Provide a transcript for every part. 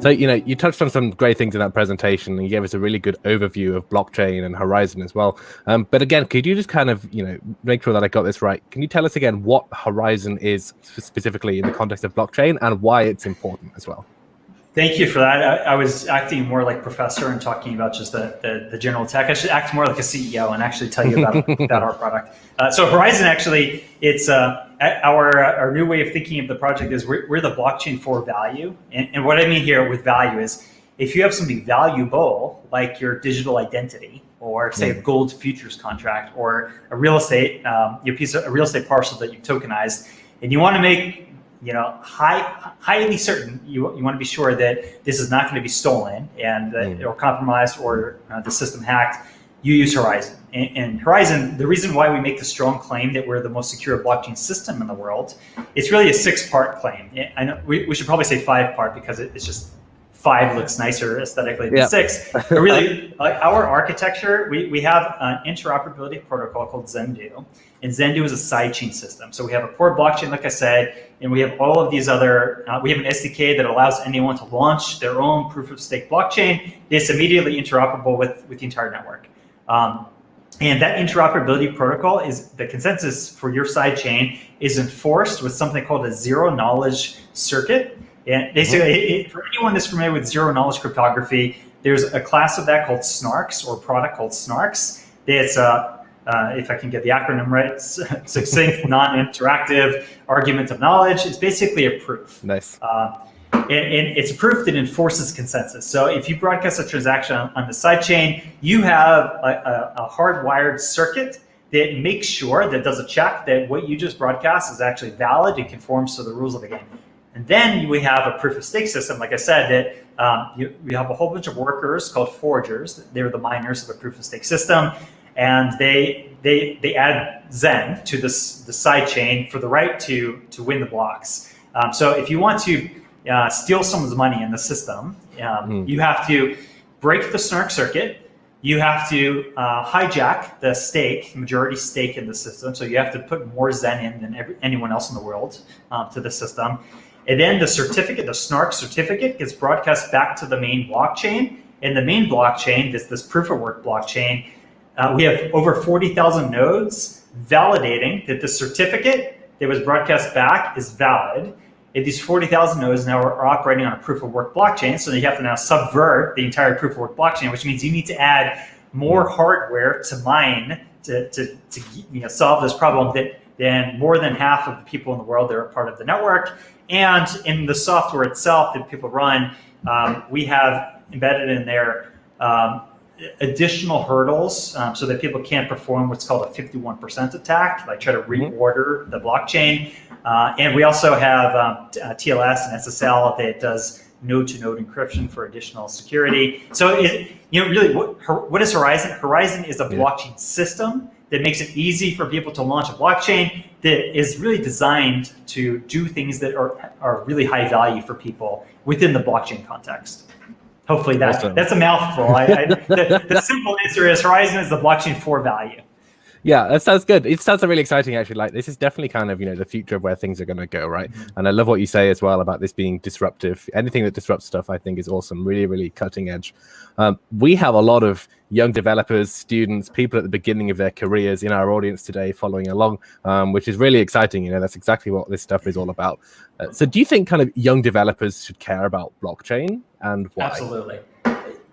So, you know, you touched on some great things in that presentation and you gave us a really good overview of blockchain and Horizen as well. Um, but again, could you just kind of, you know, make sure that I got this right? Can you tell us again what Horizen is specifically in the context of blockchain and why it's important as well? Thank you for that. I, I, was acting more like professor and talking about just the, the, the, general tech. I should act more like a CEO and actually tell you about, about our product. Uh, so Horizon actually, it's uh, our, our new way of thinking of the project is we're, we're the blockchain for value. And, and what I mean here with value is if you have something valuable, like your digital identity, or say a gold futures contract, or a real estate, um, your piece of a real estate parcel that you've tokenized, and you want to make you know, high, highly certain, you, you want to be sure that this is not going to be stolen and mm. or compromised or uh, the system hacked, you use Horizen. And, and, Horizen, the reason why we make the strong claim that we're the most secure blockchain system in the world, it's really a six-part claim. I know we, we should probably say five-part because it, it's just five looks nicer aesthetically than yep. six. But really, like our architecture, we, we have an interoperability protocol called Zendoo. And Zendoo is a sidechain system. So we have a core blockchain, like I said, and we have all of these other, uh, we have an SDK that allows anyone to launch their own proof of stake blockchain. It's immediately interoperable with, with the entire network. Um, and that interoperability protocol is the consensus for your sidechain is enforced with something called a zero knowledge circuit. And basically, mm-hmm. it, for anyone that's familiar with zero knowledge cryptography, there's a class of that called SNARKs or product called SNARKs. It's a uh, if I can get the acronym right, succinct, non-interactive argument of knowledge. It's basically a proof. Nice. Uh, and, and, it's a proof that enforces consensus. So if you broadcast a transaction on, on the sidechain, you have a, a, a, hardwired circuit that makes sure that does a check that what you just broadcast is actually valid and conforms to the rules of the game. And then we have a proof of stake system, like I said, that um, you, we have a whole bunch of workers called forgers. They're the miners of the proof of stake system and they they they add Zen to this the side chain for the right to to win the blocks. Um, so if you want to uh, steal someone's money in the system, um, mm. you have to break the snark circuit. You have to uh, hijack the stake, majority stake in the system. So you have to put more Zen in than every, anyone else in the world um, to the system. And then the certificate, the snark certificate gets broadcast back to the main blockchain. And the main blockchain, this, this proof of work blockchain, uh, we have over 40,000 nodes validating that the certificate that was broadcast back is valid. And these 40,000 nodes now are, are, operating on a proof of work blockchain. So you have to now subvert the entire proof of work blockchain, which means you need to add more hardware to mine to, to, to you know, solve this problem that then more than half of the people in the world that are part of the network. And in the software itself that people run, um, we have embedded in there um, additional hurdles um, so that people can't perform what's called a 51% attack, like try to mm-hmm. reorder the blockchain. Uh, and we also have um, TLS uh, and SSL that does node-to-node -node encryption for additional security. So, it, you know, really, what, what is Horizen? Horizen is a blockchain system that makes it easy for people to launch a blockchain that is really designed to do things that are, are really high value for people within the blockchain context. Hopefully that, awesome. that's a mouthful. I, I, the, the simple answer is Horizen is the blockchain for value. Yeah, that sounds good. It sounds really exciting, actually. Like this is definitely kind of you know the future of where things are going to go, right? Mm -hmm. And I love what you say as well about this being disruptive. Anything that disrupts stuff, I think, is awesome. Really, really cutting edge. Um, we have a lot of young developers, students, people at the beginning of their careers in our audience today, following along, um, which is really exciting. You know, that's exactly what this stuff is all about. Uh, so, do you think kind of young developers should care about blockchain and why? Absolutely.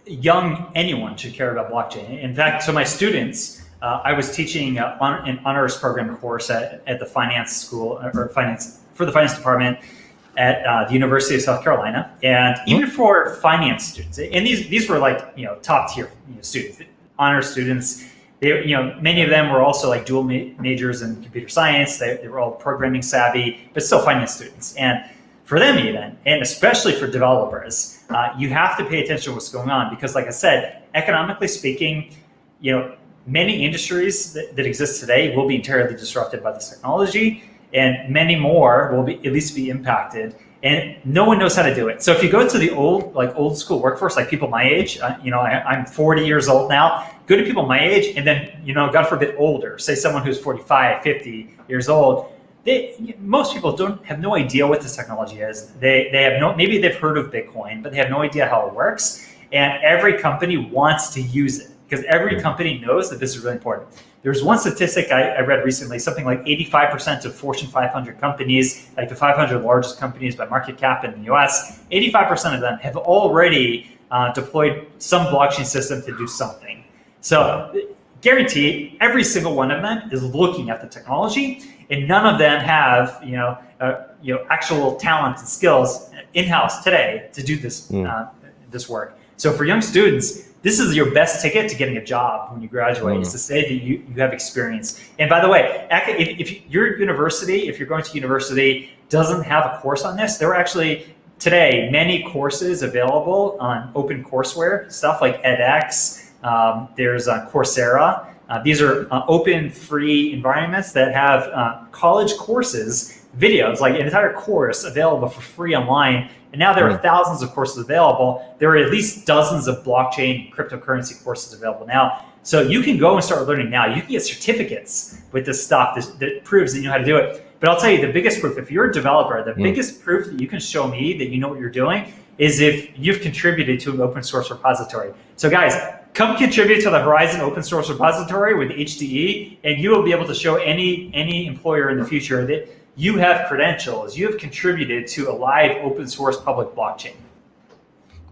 Young anyone should care about blockchain. In fact, so my students uh, I was teaching uh, on, an honors program course at, at the finance school or finance for the finance department at uh, the University of South Carolina. And mm-hmm. even for finance students, and these, these were like, you know, top tier you know, students, honor students, they, you know, many of them were also like dual ma majors in computer science. They, they were all programming savvy, but still finance students. And for them even, and especially for developers, uh, you have to pay attention to what's going on because like I said, economically speaking, you know, many industries that, that, exist today will be entirely disrupted by this technology and many more will be at least be impacted and no one knows how to do it. So if you go to the old, like old school workforce, like people my age, uh, you know, I, am 40 years old now, go to people my age and then, you know, God forbid older, say someone who's 45, 50 years old, they, most people don't have no idea what this technology is. They, they have no, maybe they've heard of Bitcoin, but they have no idea how it works. And every company wants to use it because every company knows that this is really important. There's one statistic I, I read recently, something like 85% of Fortune 500 companies, like the 500 largest companies by market cap in the US, 85% of them have already uh, deployed some blockchain system to do something. So guarantee every single one of them is looking at the technology and none of them have, you know, uh, you know, actual talent and skills in-house today to do this, mm. uh, this work. So for young students, this is your best ticket to getting a job when you graduate, mm. is to say that you, you have experience. And by the way, if, if your university, if you're going to university, doesn't have a course on this, there are actually today many courses available on open courseware, stuff like edX, um, there's uh, Coursera. Uh, these are uh, open, free environments that have uh, college courses, videos, like an entire course available for free online. And now there are thousands of courses available. There are at least dozens of blockchain cryptocurrency courses available now. So you can go and start learning now. You can get certificates with this stuff that, that proves that you know how to do it. But I'll tell you the biggest proof, if you're a developer, the mm. biggest proof that you can show me that you know what you're doing is if you've contributed to an open source repository. So guys, come contribute to the Horizen open source repository with HDE, and you will be able to show any, any employer in the future that you have credentials, you have contributed to a live open source public blockchain.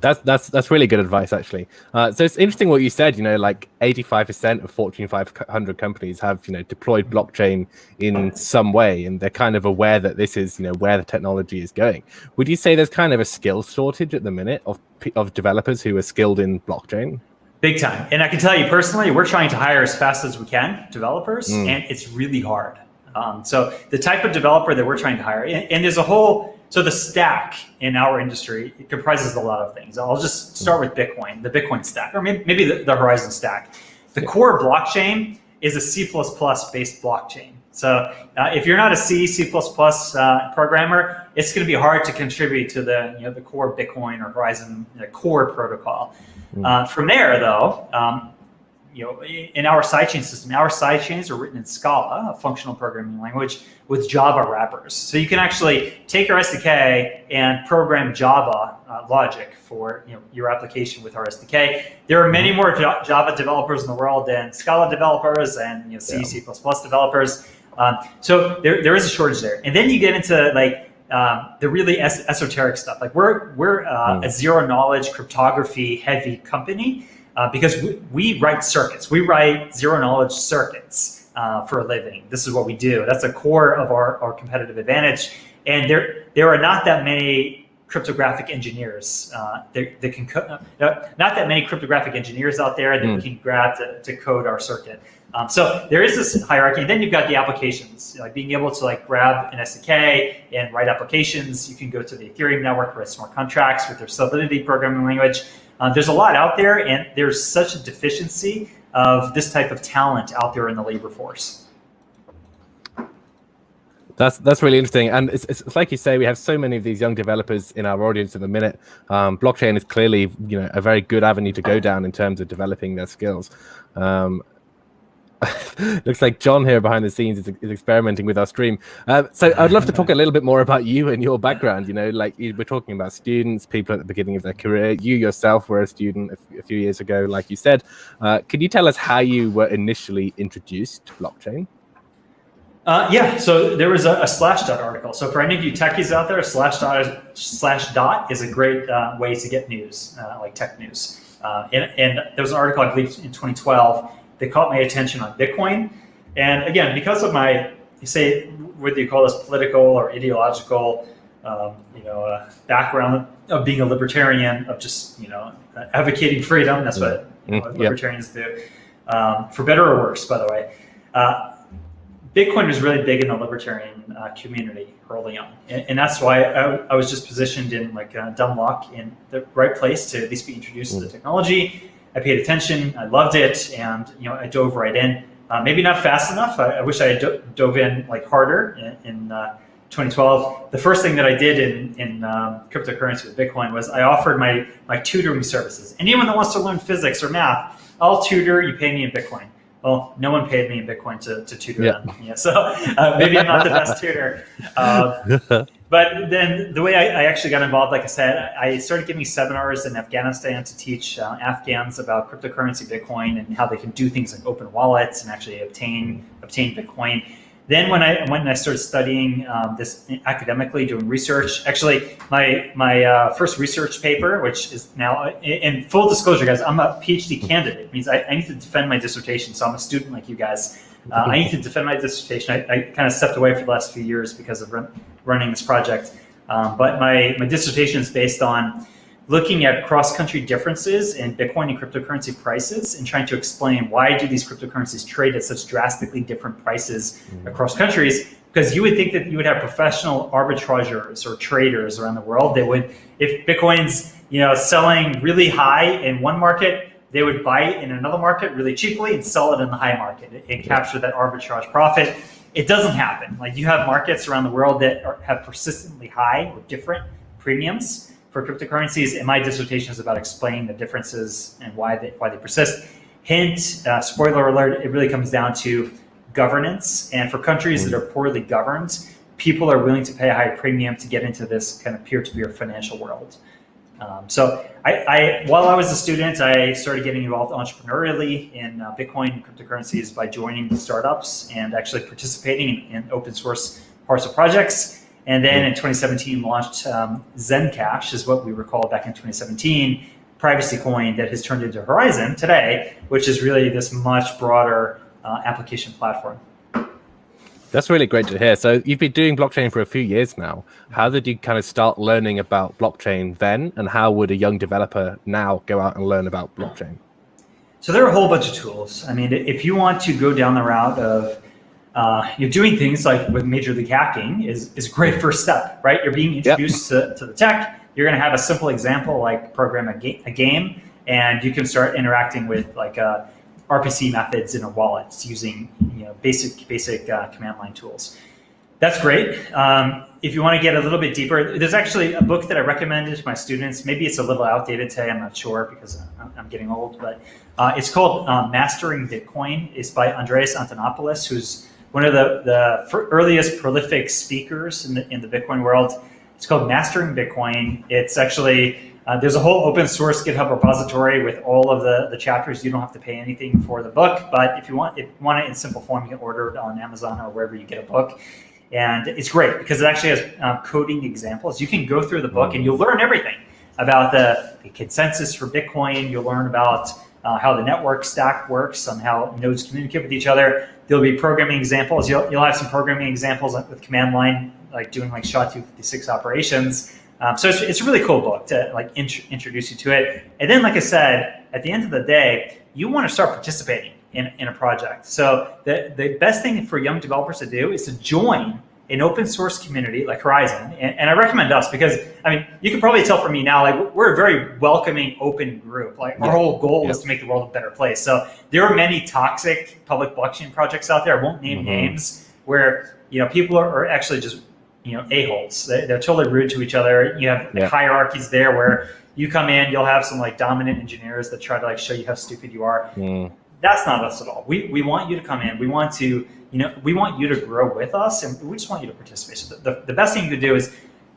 That's that's that's really good advice, actually. Uh, so it's interesting what you said. You know, like 85% of Fortune 500 companies have you know deployed blockchain in some way, and they're kind of aware that this is you know where the technology is going. Would you say there's kind of a skill shortage at the minute of of developers who are skilled in blockchain? Big time. And I can tell you personally, we're trying to hire as fast as we can developers, mm. and it's really hard. Um, so the type of developer that we're trying to hire, and, and, there's a whole, so the stack in our industry it comprises a lot of things. I'll just start with Bitcoin, the Bitcoin stack, or maybe, maybe the, the Horizen stack. The core blockchain is a C++ based blockchain. So uh, if you're not a C, C++ uh, programmer, it's going to be hard to contribute to the, you know, the core Bitcoin or Horizen you know, core protocol. Mm. Uh, from there, though, um, you know, in our sidechain system, our sidechains are written in Scala, a functional programming language, with Java wrappers. So you can actually take our SDK and program Java uh, logic for you know, your application with our SDK. There are many more Java developers in the world than Scala developers and you know, C, yeah. C++ developers. Um, so there, there is a shortage there. And then you get into like um, the really es esoteric stuff. Like we're we're uh, mm. a zero knowledge cryptography heavy company uh, because we, we, write circuits. We write zero knowledge circuits uh, for a living. This is what we do. That's a core of our, our competitive advantage. And there there are not that many cryptographic engineers uh, that, that, can uh, not that many cryptographic engineers out there that mm. can grab to, to code our circuit. Um, so there is this hierarchy. And Then you've got the applications, like being able to like grab an SDK and write applications. You can go to the Ethereum network, write smart contracts with their Solidity programming language. Uh, there's a lot out there, and there's such a deficiency of this type of talent out there in the labor force. That's that's really interesting, and it's, it's, like you say, we have so many of these young developers in our audience at the minute. Um, blockchain is clearly, you know, a very good avenue to go down in terms of developing their skills. Um, looks like John here behind the scenes is, is experimenting with our stream. Uh, so I'd love to talk a little bit more about you and your background. You know, like we're talking about students, people at the beginning of their career. You yourself were a student a, few years ago, like you said. Uh, can you tell us how you were initially introduced to blockchain? Uh, yeah, so there was a, a Slashdot article. So for any of you techies out there, Slashdot, Slashdot is a great uh, way to get news, uh, like tech news. And, and there was an article, I believe, in 2012 they caught my attention on Bitcoin. And again, because of my, you say, whether you call this political or ideological, um, you know, uh, background of being a libertarian, of just, you know, advocating freedom. That's what you know, mm, libertarians do. Um, for better or worse, by the way. Uh, Bitcoin was really big in the libertarian uh, community early on. And, and that's why I, I, was just positioned in like uh, dumb luck in the right place to at least be introduced mm. to the technology I paid attention. I loved it, and you know, I dove right in. Uh, maybe not fast enough. I, I wish I do dove in like harder in, in uh, 2012. The first thing that I did in, in um, cryptocurrency with Bitcoin was I offered my, my tutoring services. Anyone that wants to learn physics or math, I'll tutor, you pay me in Bitcoin. well, no one paid me in Bitcoin to, to tutor yeah. them. Yeah, so uh, maybe I'm not the best tutor. But then the way I, I, actually got involved, like I said, I started giving seminars in Afghanistan to teach uh, Afghans about cryptocurrency Bitcoin and how they can do things like open wallets and actually obtain obtain Bitcoin. Then when I when I started studying um, this academically, doing research, actually my my uh, first research paper, which is now in full disclosure, guys, I'm a PhD candidate. It means I, I need to defend my dissertation, so I'm a student like you guys. Uh, I need to defend my dissertation. I, I, kind of stepped away for the last few years because of running this project, um, but my my dissertation is based on looking at cross-country differences in Bitcoin and cryptocurrency prices and trying to explain why do these cryptocurrencies trade at such drastically different prices mm-hmm. across countries. Because you would think that you would have professional arbitrageurs or traders around the world that would, if Bitcoin's you know selling really high in one market, they would buy it in another market really cheaply and sell it in the high market and capture that arbitrage profit. It doesn't happen. Like you have markets around the world that are, have persistently high or different premiums for cryptocurrencies, and my dissertation is about explaining the differences and why they, why they persist. Hint, uh, spoiler alert, it really comes down to governance. And for countries that are poorly governed, people are willing to pay a high premium to get into this kind of peer-to-peer financial world. Um, so I, I, while I was a student, I started getting involved entrepreneurially in uh, Bitcoin and cryptocurrencies by joining the startups and actually participating in, in open source of projects. And then in 2017 launched um, Zencash is what we recall back in 2017, privacy coin that has turned into Horizen today, which is really this much broader uh, application platform. That's really great to hear. So you've been doing blockchain for a few years now. How did you kind of start learning about blockchain then? And how would a young developer now go out and learn about blockchain? So there are a whole bunch of tools. I mean, if you want to go down the route of uh, you're doing things like with Major League Hacking is, is a great first step, right? You're being introduced yep. to, to the tech. You're going to have a simple example like program a, ga a game, and you can start interacting with like uh, RPC methods in a wallet using you know basic basic uh, command line tools. That's great. Um, if you want to get a little bit deeper, there's actually a book that I recommended to my students. Maybe it's a little outdated today. I'm not sure because I'm, getting old, but uh, it's called uh, Mastering Bitcoin. It's by Andreas Antonopoulos, who's one of the, the earliest prolific speakers in the, in the Bitcoin world. It's called Mastering Bitcoin. It's actually, uh, there's a whole open source GitHub repository with all of the, the chapters. You don't have to pay anything for the book, but if you want, if you want it in simple form, you can order it on Amazon or wherever you get a book. And it's great because it actually has um, coding examples. You can go through the book and you'll learn everything about the, the consensus for Bitcoin. You'll learn about uh, how the network stack works, on how nodes communicate with each other. There'll be programming examples. You'll, you'll have some programming examples with command line, like doing like SHA-256 operations. Um, so it's, it's a really cool book to like int introduce you to it. And then, like I said, at the end of the day, you want to start participating in, in a project. So the, the best thing for young developers to do is to join an open source community like Horizen. and, and, I recommend us because I mean you can probably tell from me now like we're a very welcoming, open group. Like our whole goal yep. is to make the world a better place. So there are many toxic public blockchain projects out there. I won't name mm -hmm. names where you know people are, are actually just you know a holes. They, are totally rude to each other. You have yep. hierarchies there where you come in, you'll have some like dominant engineers that try to like show you how stupid you are. Mm. That's not us at all. We we want you to come in. We want to you know, we want you to grow with us and we just want you to participate. So the, the, the best thing you could do is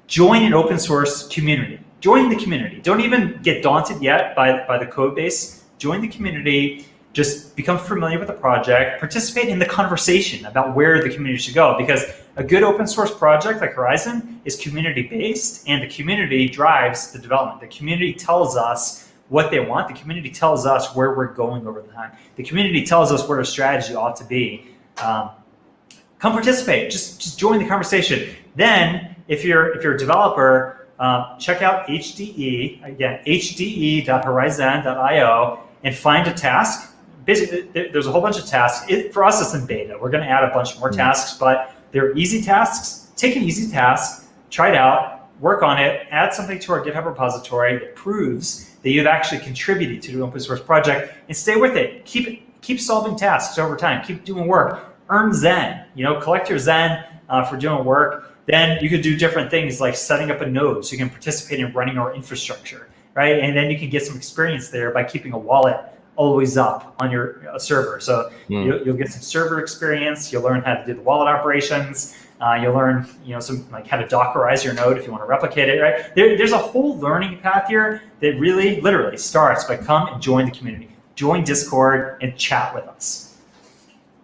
join an open source community. Join the community. Don't even get daunted yet by, by the code base. Join the community. Just become familiar with the project. Participate in the conversation about where the community should go. Because a good open source project like Horizen is community based and the community drives the development. The community tells us what they want. The community tells us where we're going over time. The community tells us where our strategy ought to be. Um, come participate. Just just join the conversation. Then, if you're if you're a developer, uh, check out HDE again hde.horizen.io and find a task. Basically, there's a whole bunch of tasks. It, for us, it's in beta. We're going to add a bunch more mm -hmm. tasks, but they're easy tasks. Take an easy task, try it out, work on it, add something to our GitHub repository that proves that you've actually contributed to the open source project, and stay with it. Keep keep solving tasks over time. Keep doing work earn Zen, you know, collect your Zen uh, for doing work. Then you could do different things like setting up a node so you can participate in running our infrastructure, right? And then you can get some experience there by keeping a wallet always up on your uh, server. So mm. you'll, you'll, get some server experience. You'll learn how to do the wallet operations. Uh, you'll learn, you know, some like how to Dockerize your node if you want to replicate it. Right? There, there's a whole learning path here that really, literally starts by come and join the community, join Discord and chat with us.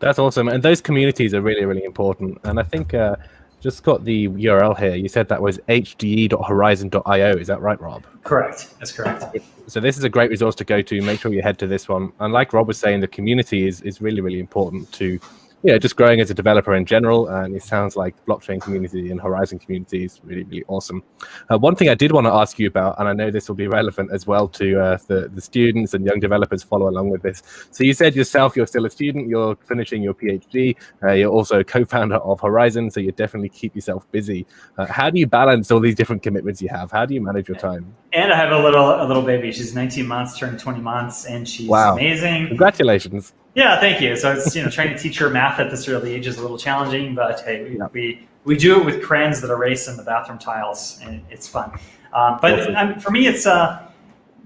That's awesome, and those communities are really, really important. And I think. Uh, just got the URL here. You said that was hde.horizen.io. Is that right, Rob? Correct. That's correct. So this is a great resource to go to. Make sure you head to this one. And like Rob was saying, the community is, is really, really important to you know, just growing as a developer in general. And it sounds like the blockchain community and Horizen community is really, really awesome. Uh, one thing I did want to ask you about, and I know this will be relevant as well to uh, the, the students and young developers follow along with this. So you said yourself, you're still a student, you're finishing your PhD, uh, you're also co-founder of Horizen, so you definitely keep yourself busy. Uh, how do you balance all these different commitments you have? How do you manage your time? And I have a little a little baby. She's 19 months, turned 20 months, and she's wow. amazing. Congratulations. Yeah, thank you. So it's you know trying to teach her math at this early age is a little challenging, but hey, we, we, we do it with crayons that erase in the bathroom tiles, and it's fun. Um, but um, for me, it's uh,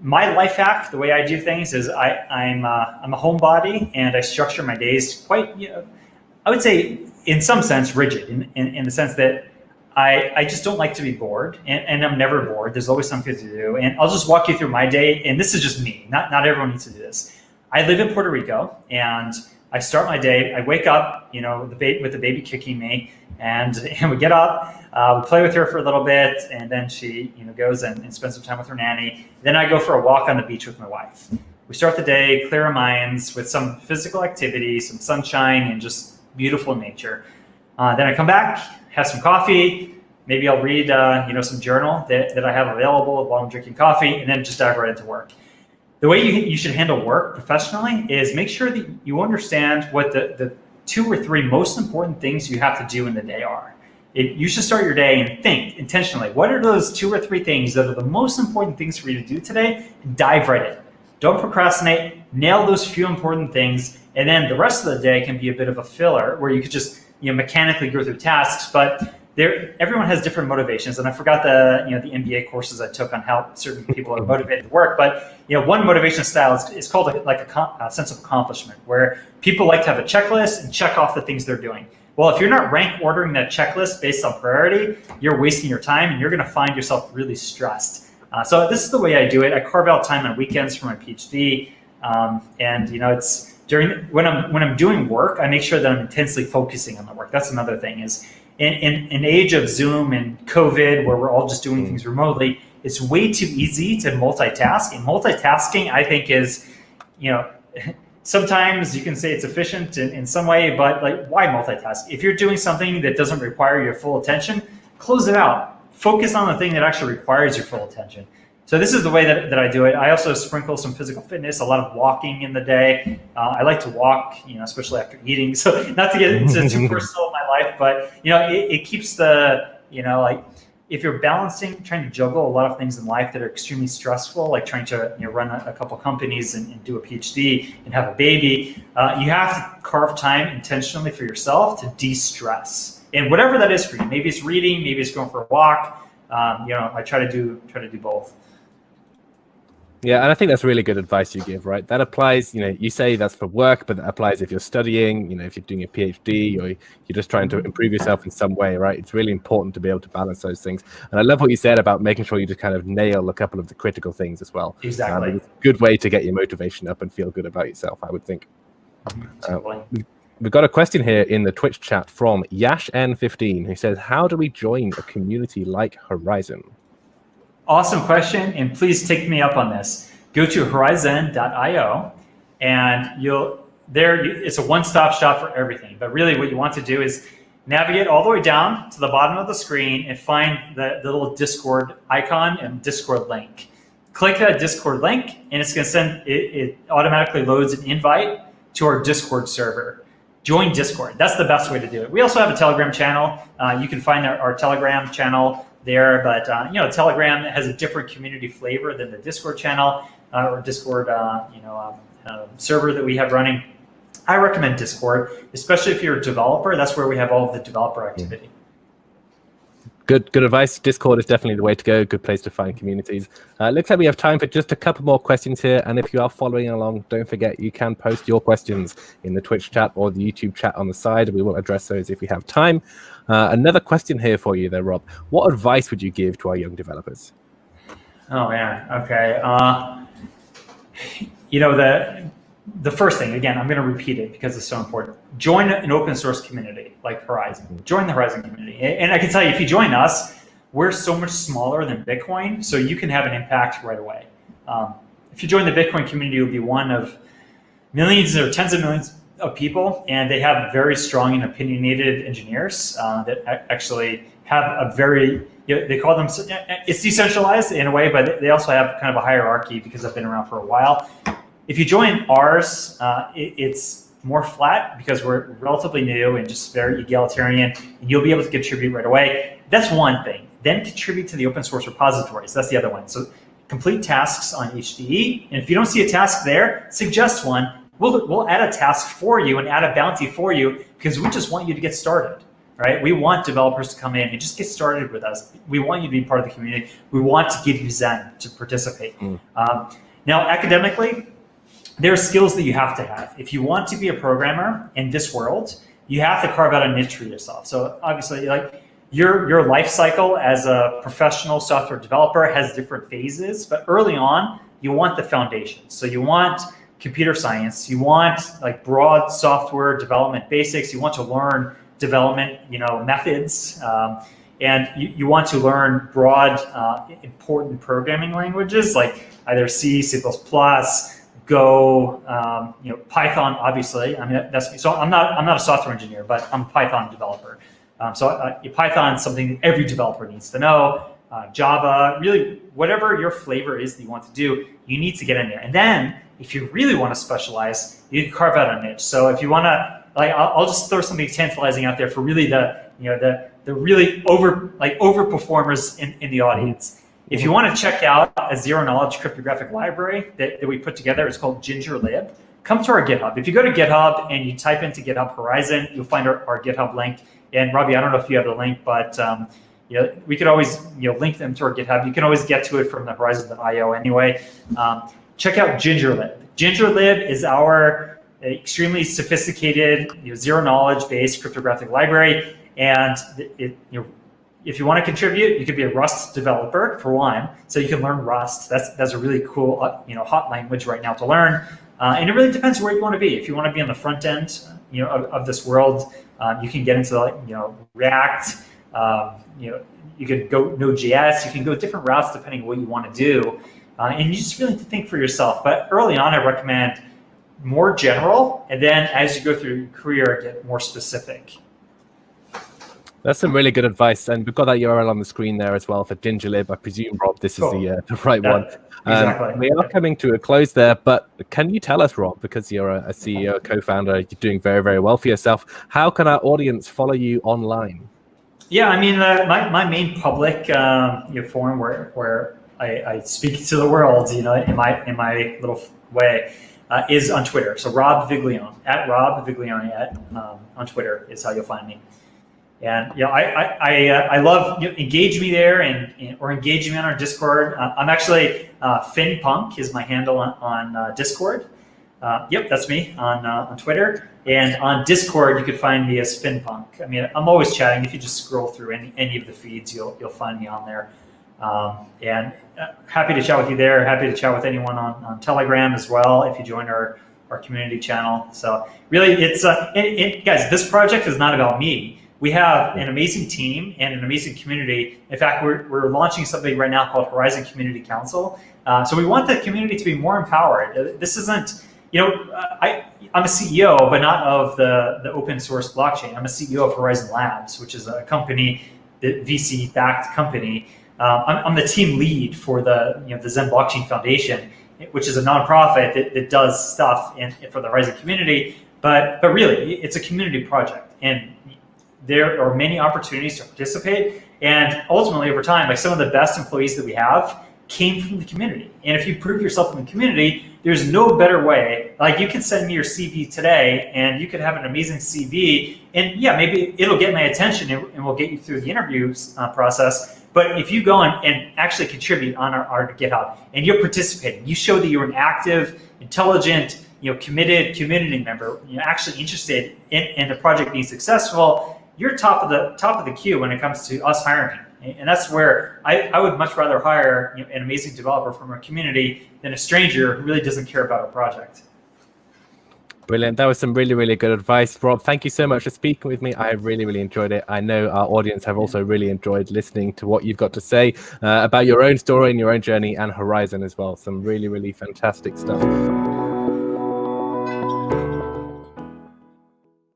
my life hack. The way I do things is I, I'm uh, I'm a homebody, and I structure my days quite. You know, I would say in some sense rigid, in, in, in the sense that I, I just don't like to be bored and, and, I'm never bored. There's always something to do. And I'll just walk you through my day. And this is just me. Not, not everyone needs to do this. I live in Puerto Rico and I start my day. I wake up, you know, the with the baby kicking me, and and we get up, uh, we play with her for a little bit, and then she, you know, goes and, and spends some time with her nanny. Then I go for a walk on the beach with my wife. We start the day, clear our minds with some physical activity, some sunshine, and just beautiful nature. Uh, then I come back, have some coffee. Maybe I'll read, uh, you know, some journal that, that I have available while I'm drinking coffee, and then just dive right into work the way you, you should handle work professionally is make sure that you understand what the, the two or three most important things you have to do in the day are. It, you should start your day and think intentionally, what are those two or three things that are the most important things for you to do today? And dive right in. Don't procrastinate, nail those few important things, and then the rest of the day can be a bit of a filler where you could just you know mechanically go through tasks, but there, everyone has different motivations, and I forgot the you know the MBA courses I took on how certain people are motivated to work. But you know, one motivation style is, is called a, like a, a, sense of accomplishment, where people like to have a checklist and check off the things they're doing. Well, if you're not rank ordering that checklist based on priority, you're wasting your time, and you're going to find yourself really stressed. Uh, so this is the way I do it. I carve out time on weekends for my PhD, um, and you know, it's during when I'm when I'm doing work, I make sure that I'm intensely focusing on the work. That's another thing is in, in an age of Zoom and COVID, where we're all just doing things remotely, it's way too easy to multitask. And multitasking, I think, is, you know, sometimes you can say it's efficient in, in some way, but like, why multitask? If you're doing something that doesn't require your full attention, close it out. Focus on the thing that actually requires your full attention. So this is the way that, that I do it. I also sprinkle some physical fitness, a lot of walking in the day. Uh, I like to walk, you know, especially after eating. So not to get into too personal life, but you know, it, it keeps the, you know, like if you're balancing, trying to juggle a lot of things in life that are extremely stressful, like trying to you know, run a, a couple companies and, and, do a PhD and have a baby, uh, you have to carve time intentionally for yourself to de-stress. And whatever that is for you, maybe it's reading, maybe it's going for a walk. Um, you know, I try to do try to do both. Yeah, and I think that's really good advice you give, right? That applies, you know, you say that's for work, but that applies if you're studying, you know, if you're doing a PhD or you're just trying to improve yourself in some way, right? It's really important to be able to balance those things. And I love what you said about making sure you just kind of nail a couple of the critical things as well. Exactly. Um, it's a good way to get your motivation up and feel good about yourself, I would think. Uh, we've got a question here in the Twitch chat from Yash N15 who says, how do we join a community like Horizen? Awesome question, and please take me up on this. Go to horizen.io, and you'll there. It's a one-stop shop for everything. But really, what you want to do is navigate all the way down to the bottom of the screen and find the, the little Discord icon and Discord link. Click that Discord link, and it's going to send it, it automatically loads an invite to our Discord server join Discord. That's the best way to do it. We also have a Telegram channel. Uh, you can find our, our, Telegram channel there. But uh, you know, Telegram has a different community flavor than the Discord channel uh, or Discord, uh, you know, um, uh, server that we have running. I recommend Discord, especially if you're a developer. That's where we have all of the developer activity. Good good advice. Discord is definitely the way to go. Good place to find communities. Uh, looks like we have time for just a couple more questions here. And if you are following along, don't forget you can post your questions in the Twitch chat or the YouTube chat on the side. We will address those if we have time. Uh, another question here for you there, Rob. What advice would you give to our young developers? Oh man. Okay. Uh, you know the the first thing, again, I'm going to repeat it because it's so important. Join an open source community like Horizen. Join the Horizen community. And I can tell you, if you join us, we're so much smaller than Bitcoin, so you can have an impact right away. Um, if you join the Bitcoin community, you'll be one of millions or tens of millions of people, and they have very strong and opinionated engineers uh, that actually have a very, you know, they call them, it's decentralized in a way, but they also have kind of a hierarchy because I've been around for a while. If you join ours, uh, it, it's more flat because we're relatively new and just very egalitarian, and you'll be able to contribute right away. That's one thing. Then contribute to the open source repositories. That's the other one. So complete tasks on HDE, and if you don't see a task there, suggest one. We'll, we'll add a task for you and add a bounty for you because we just want you to get started right? We want developers to come in and just get started with us. We want you to be part of the community. We want to give you Zen to participate. Mm. Um, now, academically, there are skills that you have to have. If you want to be a programmer in this world, you have to carve out a niche for yourself. So obviously, like your your life cycle as a professional software developer has different phases, but early on, you want the foundation. So you want computer science, you want like broad software development basics, you want to learn development, you know, methods, um, and you, you want to learn broad, uh, important programming languages like either C, C++, Go, um, you know, Python, obviously. I mean, that's so. I'm not. I'm not a software engineer, but I'm a Python developer. Um, so uh, Python is something every developer needs to know. Uh, Java, really, whatever your flavor is that you want to do, you need to get in there. And then, if you really want to specialize, you can carve out a niche. So if you want to, like, I'll, I'll just throw something tantalizing out there for really the, you know, the the really over like over performers in, in the audience. If you want to check out a zero knowledge cryptographic library that, that we put together, it's called GingerLib. Come to our GitHub. If you go to GitHub and you type into GitHub Horizen, you'll find our, our GitHub link. And Robbie, I don't know if you have the link, but um, you know, we could always you know link them to our GitHub. You can always get to it from the Horizen.io anyway. Um, check out GingerLib. GingerLib is our extremely sophisticated, you know, zero knowledge based cryptographic library, and it you know if you want to contribute, you could be a Rust developer for one, so you can learn Rust. That's that's a really cool, uh, you know, hot language right now to learn. Uh, and it really depends where you want to be. If you want to be on the front end, you know, of, of this world, um, you can get into like, you know, React. Um, you know, you could go Node.js. You can go different routes depending on what you want to do. Uh, and you just really need to think for yourself. But early on, I recommend more general, and then as you go through your career, get more specific. That's some really good advice, and we've got that URL on the screen there as well for GingerLib. I presume, Rob, this cool. is the uh, the right yeah, one. Um, exactly. we are coming to a close there, but can you tell us, Rob, because you're a, a CEO, co-founder, you're doing very, very well for yourself. How can our audience follow you online? Yeah, I mean, uh, my, my main public um, you know, forum where where I, I, speak to the world, you know, in my in my little way, uh, is on Twitter. So Rob Viglione at Rob Viglione at um, on Twitter is how you'll find me. And know, I I I, uh, I love you know, engage me there and, and, or engage me on our Discord. Uh, I'm actually uh, FinPunk is my handle on, on uh, Discord. Uh, yep, that's me on uh, on Twitter and on Discord. You can find me as FinPunk. I mean, I'm always chatting. If you just scroll through any any of the feeds, you'll you'll find me on there. Um, and happy to chat with you there. Happy to chat with anyone on, on Telegram as well if you join our our community channel. So really, it's uh, it, it, guys. This project is not about me we have an amazing team and an amazing community. In fact, we're, we're launching something right now called Horizen Community Council. Uh, so we want the community to be more empowered. Uh, this isn't, you know, uh, I, I'm a CEO, but not of the, the open source blockchain. I'm a CEO of Horizen Labs, which is a company, the VC-backed company. Um, I'm, I'm, the team lead for the, you know, the Zen Blockchain Foundation, which is a nonprofit that, that does stuff in, for the Horizen community. But, but really, it's a community project. And there are many opportunities to participate. And ultimately, over time, like some of the best employees that we have came from the community. And if you prove yourself in the community, there's no better way Like you can send me your CV today, and you could have an amazing CV, and yeah, maybe it'll get my attention, and, we'll get you through the interviews uh, process. But if you go and, and actually contribute on our, our GitHub, and you're participating, you show that you're an active, intelligent, you know, committed community member, you know, actually interested in, in the project being successful, you're top of the top of the queue when it comes to us hiring. And that's where I, I would much rather hire you know, an amazing developer from our community than a stranger who really doesn't care about our project. Brilliant. That was some really, really good advice. Rob, thank you so much for speaking with me. I really, really enjoyed it. I know our audience have also really enjoyed listening to what you've got to say uh, about your own story and your own journey and Horizen as well. Some really, really fantastic stuff.